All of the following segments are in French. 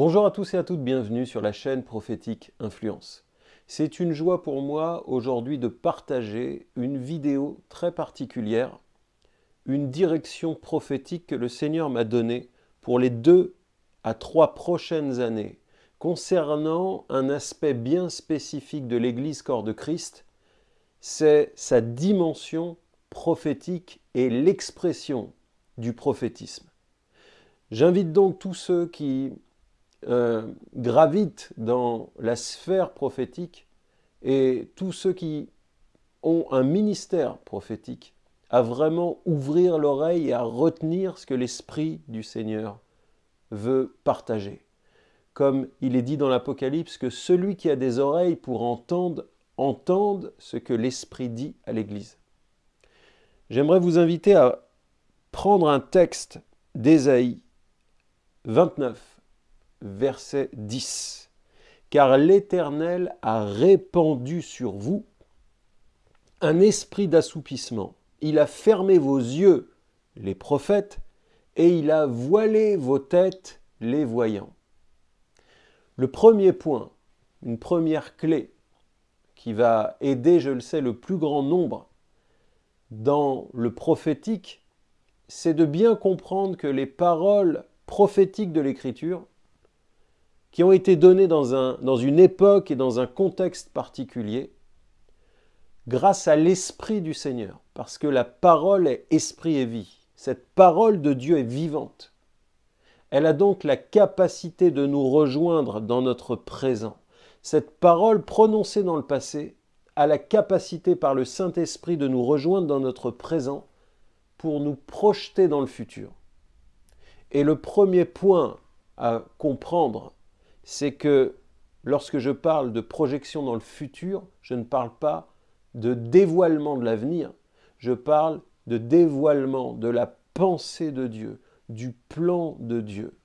Bonjour à tous et à toutes, bienvenue sur la chaîne Prophétique Influence. C'est une joie pour moi aujourd'hui de partager une vidéo très particulière, une direction prophétique que le Seigneur m'a donnée pour les deux à trois prochaines années concernant un aspect bien spécifique de l'Église corps de Christ, c'est sa dimension prophétique et l'expression du prophétisme. J'invite donc tous ceux qui euh, gravitent dans la sphère prophétique et tous ceux qui ont un ministère prophétique à vraiment ouvrir l'oreille et à retenir ce que l'Esprit du Seigneur veut partager. Comme il est dit dans l'Apocalypse que celui qui a des oreilles pour entendre, entende ce que l'Esprit dit à l'Église. J'aimerais vous inviter à prendre un texte d'Ésaïe 29, verset 10. Car l'Éternel a répandu sur vous un esprit d'assoupissement. Il a fermé vos yeux, les prophètes, et il a voilé vos têtes, les voyants. Le premier point, une première clé qui va aider, je le sais, le plus grand nombre dans le prophétique, c'est de bien comprendre que les paroles prophétiques de l'Écriture, qui ont été données dans, un, dans une époque et dans un contexte particulier, grâce à l'Esprit du Seigneur, parce que la parole est esprit et vie. Cette parole de Dieu est vivante. Elle a donc la capacité de nous rejoindre dans notre présent. Cette parole prononcée dans le passé a la capacité par le Saint-Esprit de nous rejoindre dans notre présent pour nous projeter dans le futur. Et le premier point à comprendre, c'est que lorsque je parle de projection dans le futur, je ne parle pas de dévoilement de l'avenir, je parle de dévoilement de la pensée de Dieu, du plan de Dieu.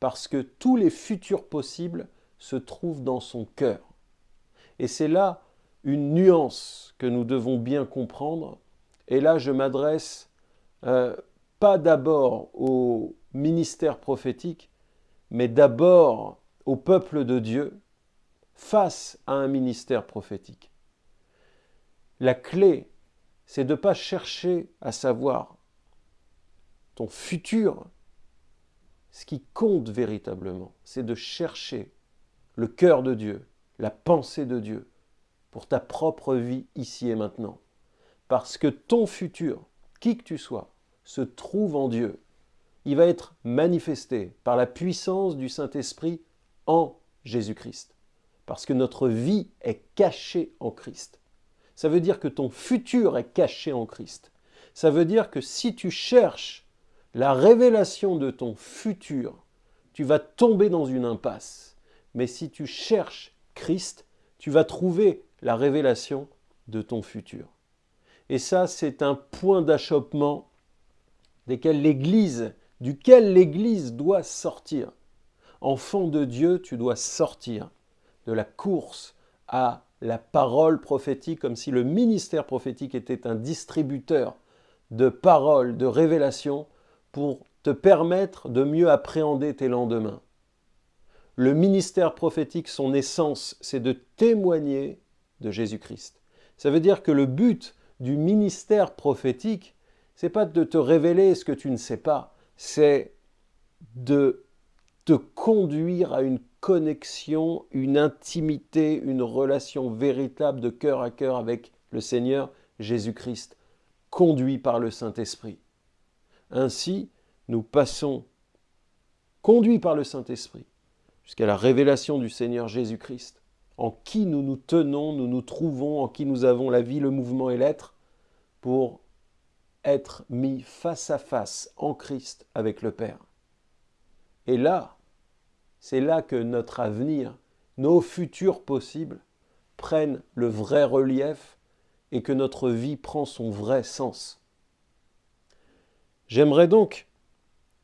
Parce que tous les futurs possibles se trouvent dans son cœur. Et c'est là une nuance que nous devons bien comprendre. Et là, je m'adresse euh, pas d'abord au ministère prophétique, mais d'abord au peuple de Dieu face à un ministère prophétique. La clé, c'est de ne pas chercher à savoir ton futur. Ce qui compte véritablement, c'est de chercher le cœur de Dieu, la pensée de Dieu pour ta propre vie ici et maintenant. Parce que ton futur, qui que tu sois, se trouve en Dieu il va être manifesté par la puissance du Saint-Esprit en Jésus-Christ. Parce que notre vie est cachée en Christ. Ça veut dire que ton futur est caché en Christ. Ça veut dire que si tu cherches la révélation de ton futur, tu vas tomber dans une impasse. Mais si tu cherches Christ, tu vas trouver la révélation de ton futur. Et ça, c'est un point d'achoppement duquel l'Église doit sortir. Enfant de Dieu, tu dois sortir de la course à la parole prophétique, comme si le ministère prophétique était un distributeur de paroles, de révélations, pour te permettre de mieux appréhender tes lendemains. Le ministère prophétique, son essence, c'est de témoigner de Jésus-Christ. Ça veut dire que le but du ministère prophétique, c'est pas de te révéler ce que tu ne sais pas, c'est de te conduire à une connexion, une intimité, une relation véritable de cœur à cœur avec le Seigneur Jésus-Christ, conduit par le Saint-Esprit. Ainsi, nous passons, conduits par le Saint-Esprit, jusqu'à la révélation du Seigneur Jésus-Christ, en qui nous nous tenons, nous nous trouvons, en qui nous avons la vie, le mouvement et l'être, pour être mis face à face en Christ avec le Père. Et là, c'est là que notre avenir, nos futurs possibles, prennent le vrai relief et que notre vie prend son vrai sens. J'aimerais donc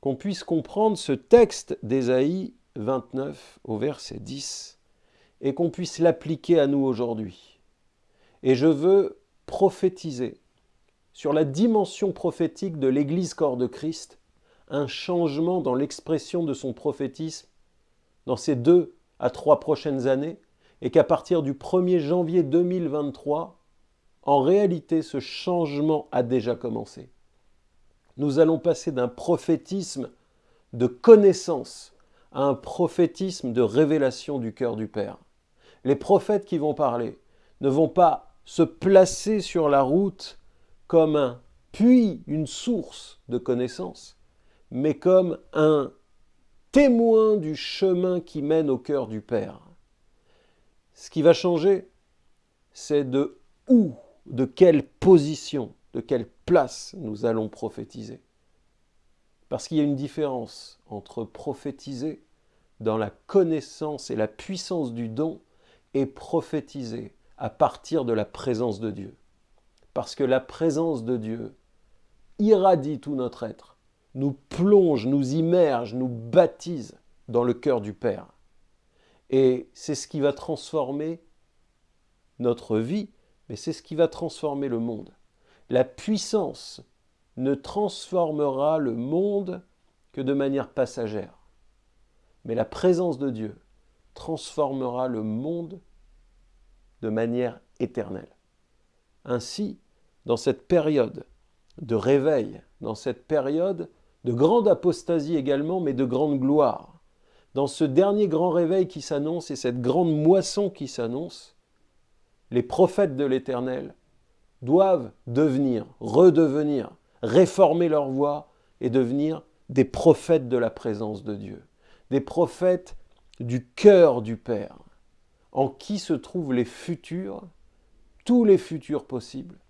qu'on puisse comprendre ce texte d'Ésaïe 29 au verset 10 et qu'on puisse l'appliquer à nous aujourd'hui. Et je veux prophétiser sur la dimension prophétique de l'Église corps de Christ, un changement dans l'expression de son prophétisme dans ces deux à trois prochaines années et qu'à partir du 1er janvier 2023, en réalité, ce changement a déjà commencé. Nous allons passer d'un prophétisme de connaissance à un prophétisme de révélation du cœur du Père. Les prophètes qui vont parler ne vont pas se placer sur la route comme un puits, une source de connaissance, mais comme un témoin du chemin qui mène au cœur du Père. Ce qui va changer, c'est de où, de quelle position, de quelle place nous allons prophétiser. Parce qu'il y a une différence entre prophétiser dans la connaissance et la puissance du don et prophétiser à partir de la présence de Dieu. Parce que la présence de Dieu irradie tout notre être nous plonge, nous immerge, nous baptise dans le cœur du Père. Et c'est ce qui va transformer notre vie, mais c'est ce qui va transformer le monde. La puissance ne transformera le monde que de manière passagère. Mais la présence de Dieu transformera le monde de manière éternelle. Ainsi, dans cette période de réveil, dans cette période de grande apostasie également, mais de grande gloire. Dans ce dernier grand réveil qui s'annonce et cette grande moisson qui s'annonce, les prophètes de l'Éternel doivent devenir, redevenir, réformer leur voix et devenir des prophètes de la présence de Dieu, des prophètes du cœur du Père, en qui se trouvent les futurs, tous les futurs possibles,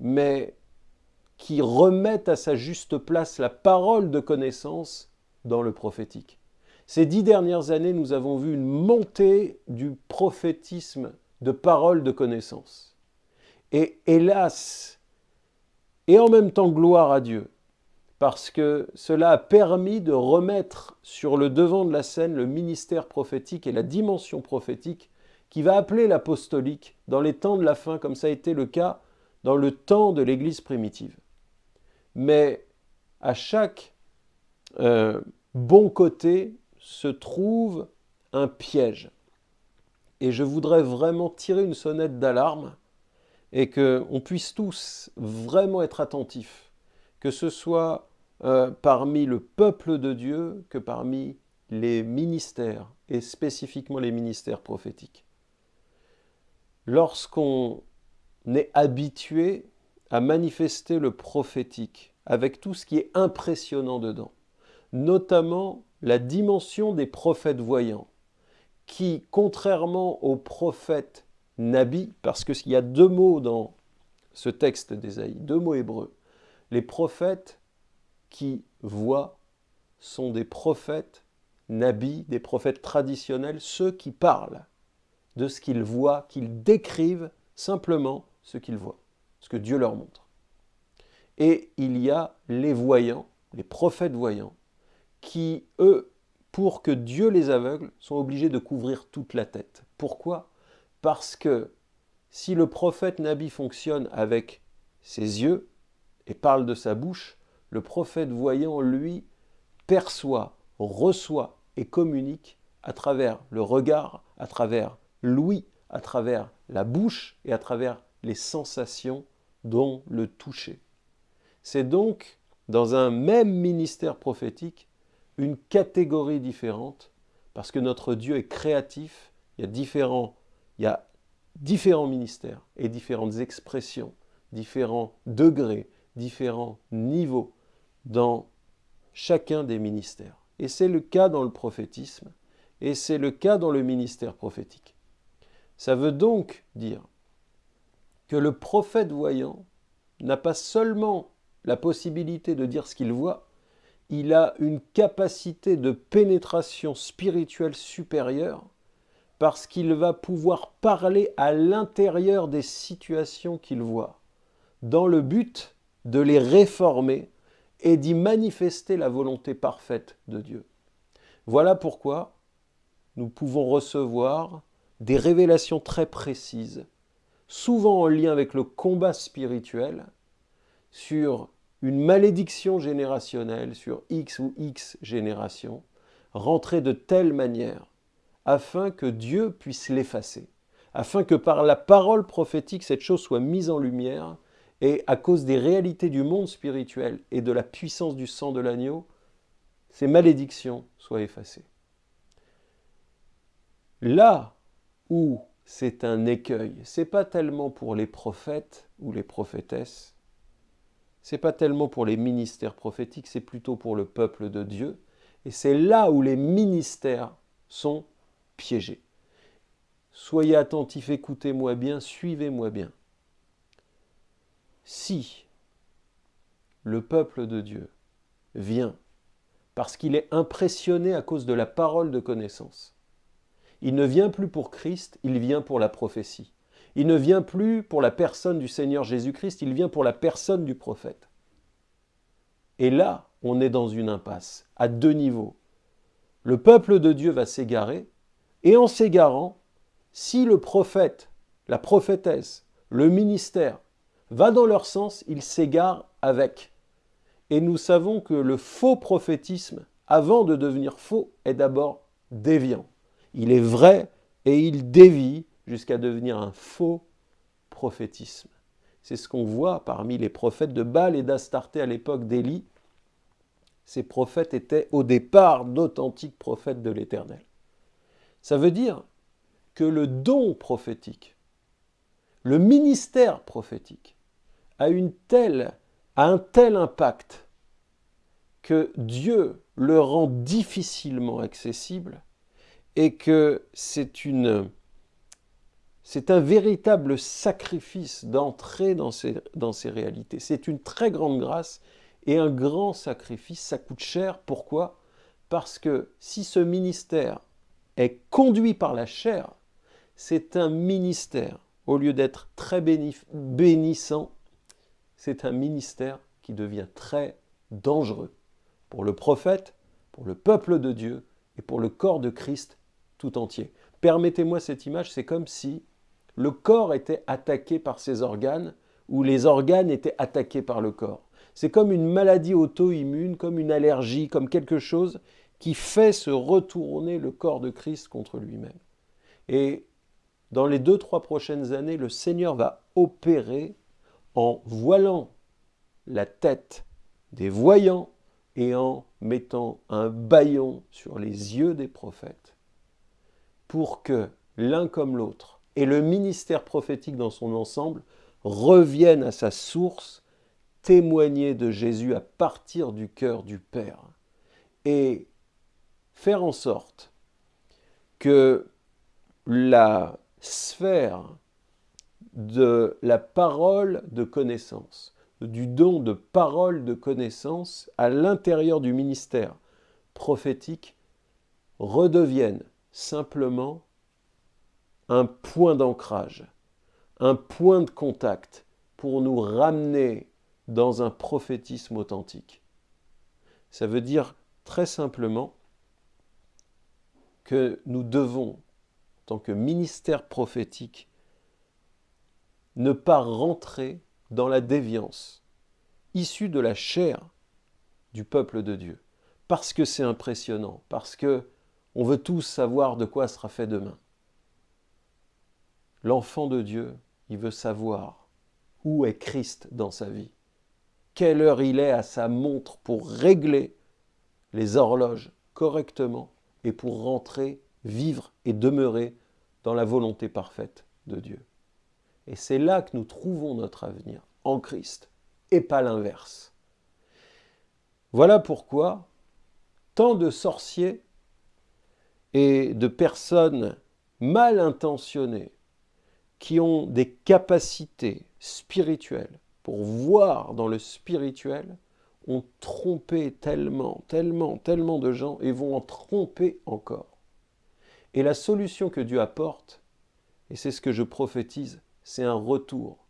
mais qui remettent à sa juste place la parole de connaissance dans le prophétique. Ces dix dernières années, nous avons vu une montée du prophétisme de parole de connaissance. Et hélas, et en même temps gloire à Dieu, parce que cela a permis de remettre sur le devant de la scène le ministère prophétique et la dimension prophétique qui va appeler l'apostolique dans les temps de la fin, comme ça a été le cas dans le temps de l'Église primitive mais à chaque euh, bon côté se trouve un piège. Et je voudrais vraiment tirer une sonnette d'alarme et qu'on puisse tous vraiment être attentifs, que ce soit euh, parmi le peuple de Dieu que parmi les ministères, et spécifiquement les ministères prophétiques. Lorsqu'on est habitué à manifester le prophétique avec tout ce qui est impressionnant dedans, notamment la dimension des prophètes voyants, qui, contrairement aux prophètes Nabi, parce qu'il y a deux mots dans ce texte d'Ésaïe, deux mots hébreux, les prophètes qui voient sont des prophètes Nabi, des prophètes traditionnels, ceux qui parlent de ce qu'ils voient, qu'ils décrivent simplement ce qu'ils voient ce que Dieu leur montre. Et il y a les voyants, les prophètes voyants, qui, eux, pour que Dieu les aveugle, sont obligés de couvrir toute la tête. Pourquoi? Parce que si le prophète Nabi fonctionne avec ses yeux et parle de sa bouche, le prophète voyant, lui, perçoit, reçoit et communique à travers le regard, à travers l'ouïe, à travers la bouche et à travers les sensations dont le toucher. C'est donc, dans un même ministère prophétique, une catégorie différente, parce que notre Dieu est créatif, il y a différents, il y a différents ministères et différentes expressions, différents degrés, différents niveaux dans chacun des ministères. Et c'est le cas dans le prophétisme, et c'est le cas dans le ministère prophétique. Ça veut donc dire que le prophète voyant n'a pas seulement la possibilité de dire ce qu'il voit, il a une capacité de pénétration spirituelle supérieure parce qu'il va pouvoir parler à l'intérieur des situations qu'il voit, dans le but de les réformer et d'y manifester la volonté parfaite de Dieu. Voilà pourquoi nous pouvons recevoir des révélations très précises souvent en lien avec le combat spirituel, sur une malédiction générationnelle, sur X ou X générations, rentrer de telle manière afin que Dieu puisse l'effacer, afin que par la parole prophétique, cette chose soit mise en lumière et à cause des réalités du monde spirituel et de la puissance du sang de l'agneau, ces malédictions soient effacées. Là où c'est un écueil, c'est pas tellement pour les prophètes ou les prophétesses, c'est pas tellement pour les ministères prophétiques, c'est plutôt pour le peuple de Dieu. Et c'est là où les ministères sont piégés. Soyez attentifs, écoutez-moi bien, suivez-moi bien. Si le peuple de Dieu vient parce qu'il est impressionné à cause de la parole de connaissance, il ne vient plus pour Christ, il vient pour la prophétie. Il ne vient plus pour la personne du Seigneur Jésus-Christ, il vient pour la personne du prophète. Et là, on est dans une impasse, à deux niveaux. Le peuple de Dieu va s'égarer, et en s'égarant, si le prophète, la prophétesse, le ministère va dans leur sens, il s'égare avec. Et nous savons que le faux prophétisme, avant de devenir faux, est d'abord déviant. Il est vrai et il dévie jusqu'à devenir un faux prophétisme. C'est ce qu'on voit parmi les prophètes de Baal et d'Astarté à l'époque d'Élie. Ces prophètes étaient au départ d'authentiques prophètes de l'Éternel. Ça veut dire que le don prophétique, le ministère prophétique, a, une telle, a un tel impact que Dieu le rend difficilement accessible et que c'est une c'est un véritable sacrifice d'entrer dans ces, dans ces réalités. C'est une très grande grâce et un grand sacrifice. Ça coûte cher. Pourquoi? Parce que si ce ministère est conduit par la chair, c'est un ministère, au lieu d'être très bénissant, c'est un ministère qui devient très dangereux pour le prophète, pour le peuple de Dieu et pour le corps de Christ tout entier. Permettez-moi cette image, c'est comme si le corps était attaqué par ses organes ou les organes étaient attaqués par le corps. C'est comme une maladie auto-immune, comme une allergie, comme quelque chose qui fait se retourner le corps de Christ contre lui-même. Et dans les deux, trois prochaines années, le Seigneur va opérer en voilant la tête des voyants et en mettant un baillon sur les yeux des prophètes pour que l'un comme l'autre et le ministère prophétique dans son ensemble reviennent à sa source, témoigner de Jésus à partir du cœur du Père et faire en sorte que la sphère de la parole de connaissance, du don de parole de connaissance à l'intérieur du ministère prophétique redevienne simplement un point d'ancrage, un point de contact pour nous ramener dans un prophétisme authentique. Ça veut dire très simplement que nous devons, en tant que ministère prophétique, ne pas rentrer dans la déviance issue de la chair du peuple de Dieu. Parce que c'est impressionnant, parce que on veut tous savoir de quoi sera fait demain. L'enfant de Dieu, il veut savoir où est Christ dans sa vie, quelle heure il est à sa montre pour régler les horloges correctement et pour rentrer, vivre et demeurer dans la volonté parfaite de Dieu. Et c'est là que nous trouvons notre avenir, en Christ, et pas l'inverse. Voilà pourquoi tant de sorciers et de personnes mal intentionnées qui ont des capacités spirituelles pour voir dans le spirituel ont trompé tellement, tellement, tellement de gens et vont en tromper encore. Et la solution que Dieu apporte, et c'est ce que je prophétise, c'est un retour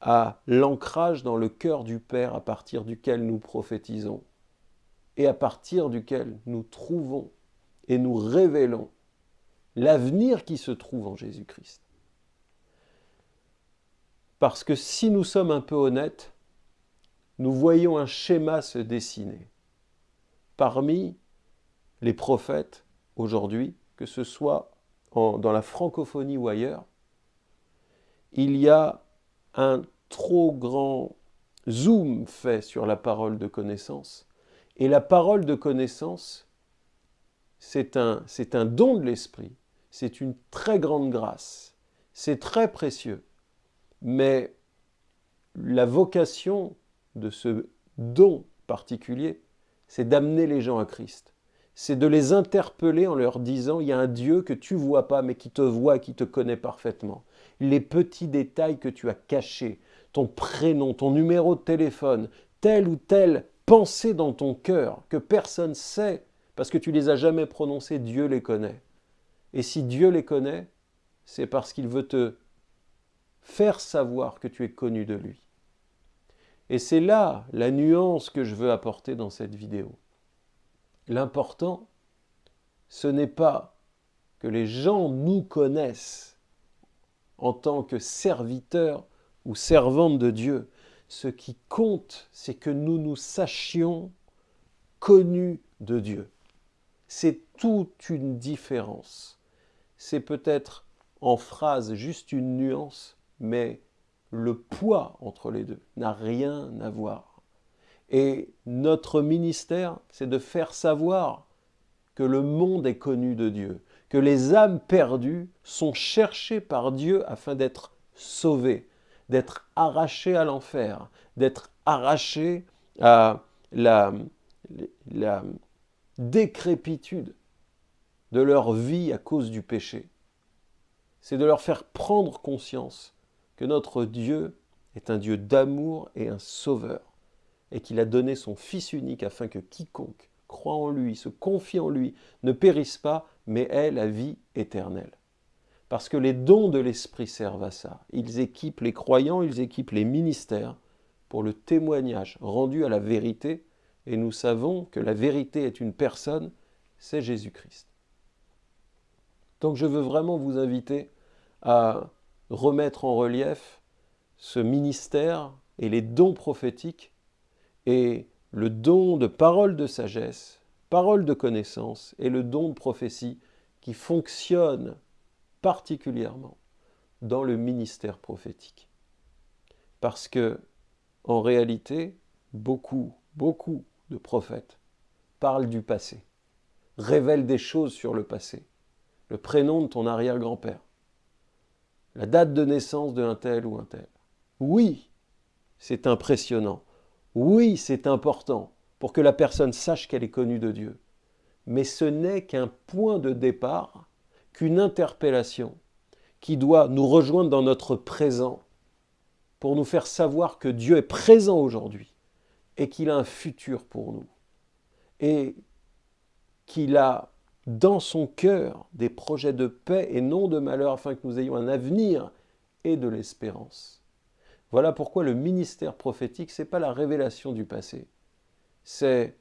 à l'ancrage dans le cœur du Père à partir duquel nous prophétisons et à partir duquel nous trouvons et nous révélons l'avenir qui se trouve en Jésus-Christ. Parce que si nous sommes un peu honnêtes, nous voyons un schéma se dessiner. Parmi les prophètes aujourd'hui, que ce soit dans la francophonie ou ailleurs, il y a un trop grand zoom fait sur la parole de connaissance. Et la parole de connaissance, c'est un, un don de l'esprit, c'est une très grande grâce, c'est très précieux. Mais la vocation de ce don particulier, c'est d'amener les gens à Christ. C'est de les interpeller en leur disant, il y a un Dieu que tu vois pas, mais qui te voit, qui te connaît parfaitement. Les petits détails que tu as cachés, ton prénom, ton numéro de téléphone, telle ou telle pensée dans ton cœur que personne sait, parce que tu les as jamais prononcées, Dieu les connaît. Et si Dieu les connaît, c'est parce qu'il veut te faire savoir que tu es connu de lui. Et c'est là la nuance que je veux apporter dans cette vidéo. L'important, ce n'est pas que les gens nous connaissent en tant que serviteurs ou servantes de Dieu. Ce qui compte, c'est que nous nous sachions connus de Dieu. C'est toute une différence. C'est peut-être en phrase juste une nuance, mais le poids entre les deux n'a rien à voir. Et notre ministère, c'est de faire savoir que le monde est connu de Dieu, que les âmes perdues sont cherchées par Dieu afin d'être sauvées, d'être arrachées à l'enfer, d'être arrachées à la, la décrépitude de leur vie à cause du péché. C'est de leur faire prendre conscience que notre Dieu est un Dieu d'amour et un sauveur, et qu'il a donné son Fils unique afin que quiconque croit en lui, se confie en lui, ne périsse pas, mais ait la vie éternelle. Parce que les dons de l'Esprit servent à ça. Ils équipent les croyants, ils équipent les ministères pour le témoignage rendu à la vérité, et nous savons que la vérité est une personne, c'est Jésus-Christ. Donc je veux vraiment vous inviter à remettre en relief ce ministère et les dons prophétiques et le don de parole de sagesse, parole de connaissance et le don de prophétie qui fonctionne particulièrement dans le ministère prophétique. Parce que, en réalité, beaucoup, beaucoup de prophètes parlent du passé, révèlent des choses sur le passé, le prénom de ton arrière-grand-père, la date de naissance de un tel ou un tel. Oui, c'est impressionnant. Oui, c'est important pour que la personne sache qu'elle est connue de Dieu. Mais ce n'est qu'un point de départ, qu'une interpellation qui doit nous rejoindre dans notre présent pour nous faire savoir que Dieu est présent aujourd'hui et qu'il a un futur pour nous et qu'il a dans son cœur des projets de paix et non de malheur, afin que nous ayons un avenir et de l'espérance. Voilà pourquoi le ministère prophétique, ce n'est pas la révélation du passé. C'est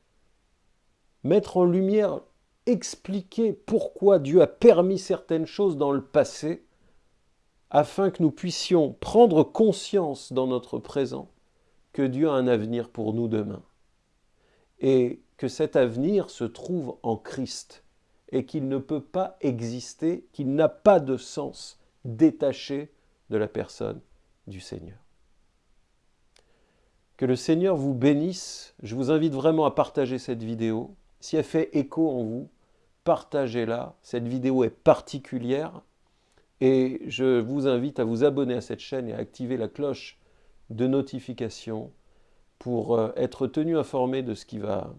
mettre en lumière, expliquer pourquoi Dieu a permis certaines choses dans le passé, afin que nous puissions prendre conscience dans notre présent que Dieu a un avenir pour nous demain. Et que cet avenir se trouve en Christ et qu'il ne peut pas exister, qu'il n'a pas de sens détaché de la personne du Seigneur. Que le Seigneur vous bénisse. Je vous invite vraiment à partager cette vidéo. Si elle fait écho en vous, partagez-la. Cette vidéo est particulière et je vous invite à vous abonner à cette chaîne et à activer la cloche de notification pour euh, être tenu informé de ce qui va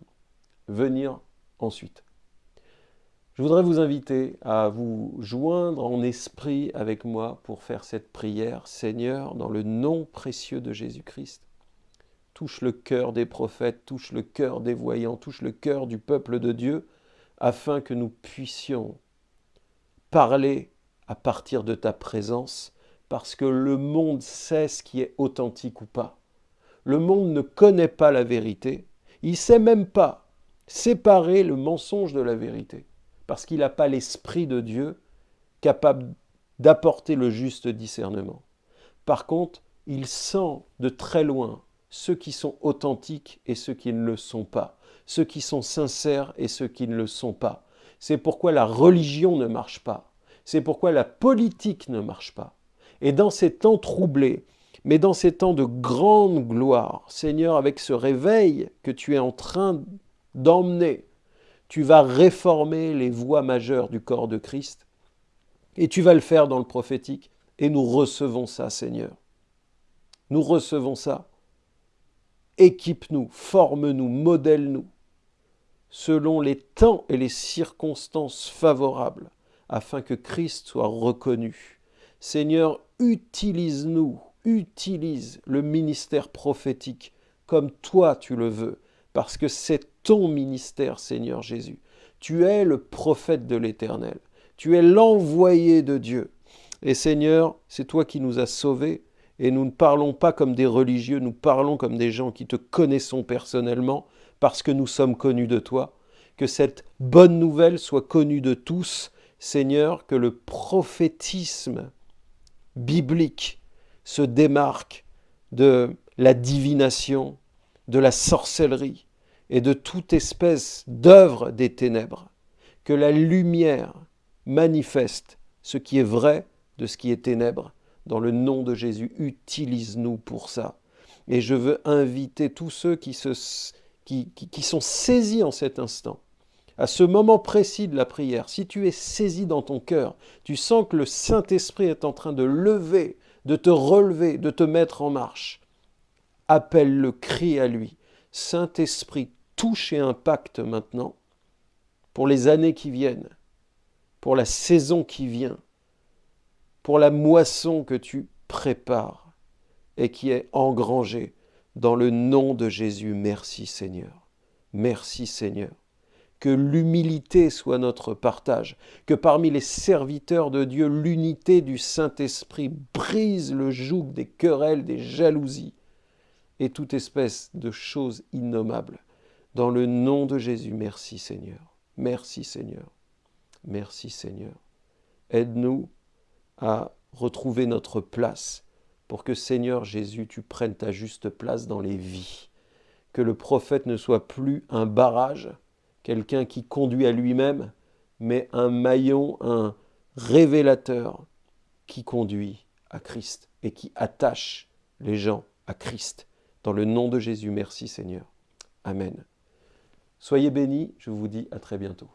venir ensuite. Je voudrais vous inviter à vous joindre en esprit avec moi pour faire cette prière. Seigneur, dans le nom précieux de Jésus-Christ, touche le cœur des prophètes, touche le cœur des voyants, touche le cœur du peuple de Dieu, afin que nous puissions parler à partir de ta présence, parce que le monde sait ce qui est authentique ou pas. Le monde ne connaît pas la vérité, il sait même pas séparer le mensonge de la vérité parce qu'il n'a pas l'Esprit de Dieu capable d'apporter le juste discernement. Par contre, il sent de très loin ceux qui sont authentiques et ceux qui ne le sont pas, ceux qui sont sincères et ceux qui ne le sont pas. C'est pourquoi la religion ne marche pas. C'est pourquoi la politique ne marche pas. Et dans ces temps troublés, mais dans ces temps de grande gloire, Seigneur, avec ce réveil que tu es en train d'emmener, tu vas réformer les voies majeures du corps de Christ, et tu vas le faire dans le prophétique, et nous recevons ça, Seigneur. Nous recevons ça. Équipe-nous, forme-nous, modèle-nous, selon les temps et les circonstances favorables, afin que Christ soit reconnu. Seigneur, utilise-nous, utilise le ministère prophétique comme toi tu le veux, parce que c'est ton ministère, Seigneur Jésus. Tu es le prophète de l'Éternel. Tu es l'envoyé de Dieu. Et Seigneur, c'est toi qui nous as sauvés. Et nous ne parlons pas comme des religieux, nous parlons comme des gens qui te connaissons personnellement, parce que nous sommes connus de toi. Que cette bonne nouvelle soit connue de tous, Seigneur, que le prophétisme biblique se démarque de la divination, de la sorcellerie et de toute espèce d'œuvre des ténèbres, que la lumière manifeste ce qui est vrai de ce qui est ténèbre. Dans le nom de Jésus, utilise-nous pour ça. Et je veux inviter tous ceux qui, se, qui, qui sont saisis en cet instant, à ce moment précis de la prière, si tu es saisi dans ton cœur, tu sens que le Saint-Esprit est en train de lever de te relever, de te mettre en marche. Appelle-le, crie à lui. Saint-Esprit, touche et impacte maintenant pour les années qui viennent, pour la saison qui vient, pour la moisson que tu prépares et qui est engrangée. Dans le nom de Jésus, merci Seigneur. Merci Seigneur que l'humilité soit notre partage, que parmi les serviteurs de Dieu, l'unité du Saint-Esprit brise le joug des querelles, des jalousies et toute espèce de choses innommables. Dans le nom de Jésus, merci Seigneur. Merci Seigneur. Merci Seigneur. Aide-nous à retrouver notre place pour que Seigneur Jésus, tu prennes ta juste place dans les vies. Que le prophète ne soit plus un barrage, quelqu'un qui conduit à lui-même, mais un maillon, un révélateur qui conduit à Christ et qui attache les gens à Christ. Dans le nom de Jésus, merci Seigneur. Amen. Soyez bénis, je vous dis à très bientôt.